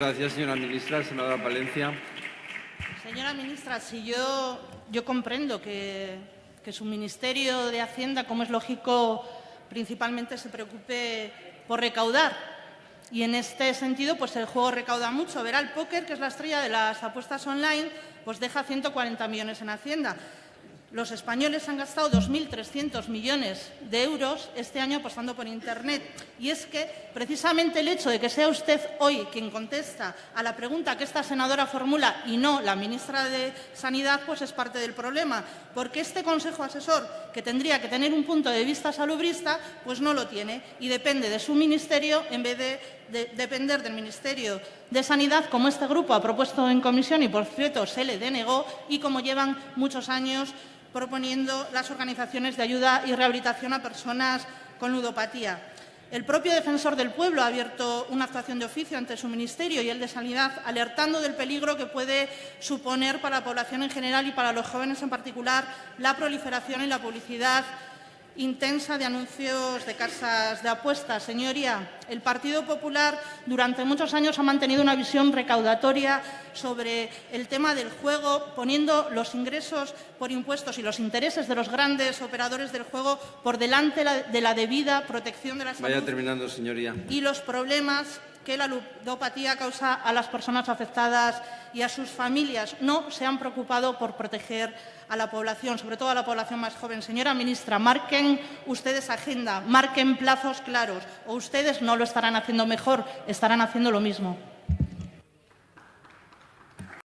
Gracias, señora ministra. Senadora Palencia. Señora ministra, si yo, yo comprendo que, que su Ministerio de Hacienda, como es lógico, principalmente se preocupe por recaudar. Y en este sentido, pues el juego recauda mucho. Verá, el póker, que es la estrella de las apuestas online, pues deja 140 millones en Hacienda. Los españoles han gastado 2.300 millones de euros este año apostando por Internet. Y es que, precisamente, el hecho de que sea usted hoy quien contesta a la pregunta que esta senadora formula y no la ministra de Sanidad, pues es parte del problema. Porque este Consejo Asesor, que tendría que tener un punto de vista salubrista, pues no lo tiene y depende de su ministerio en vez de, de depender del Ministerio de Sanidad, como este grupo ha propuesto en comisión y, por cierto, se le denegó y como llevan muchos años proponiendo las organizaciones de ayuda y rehabilitación a personas con ludopatía. El propio defensor del pueblo ha abierto una actuación de oficio ante su ministerio y el de Sanidad, alertando del peligro que puede suponer para la población en general y para los jóvenes en particular la proliferación y la publicidad intensa de anuncios de casas de apuestas. Señoría, el Partido Popular durante muchos años ha mantenido una visión recaudatoria sobre el tema del juego, poniendo los ingresos por impuestos y los intereses de los grandes operadores del juego por delante de la debida protección de la salud Vaya terminando, señoría. y los problemas que la ludopatía causa a las personas afectadas y a sus familias. No se han preocupado por proteger a la población, sobre todo a la población más joven. Señora ministra, marquen ustedes agenda, marquen plazos claros, o ustedes no lo estarán haciendo mejor, estarán haciendo lo mismo.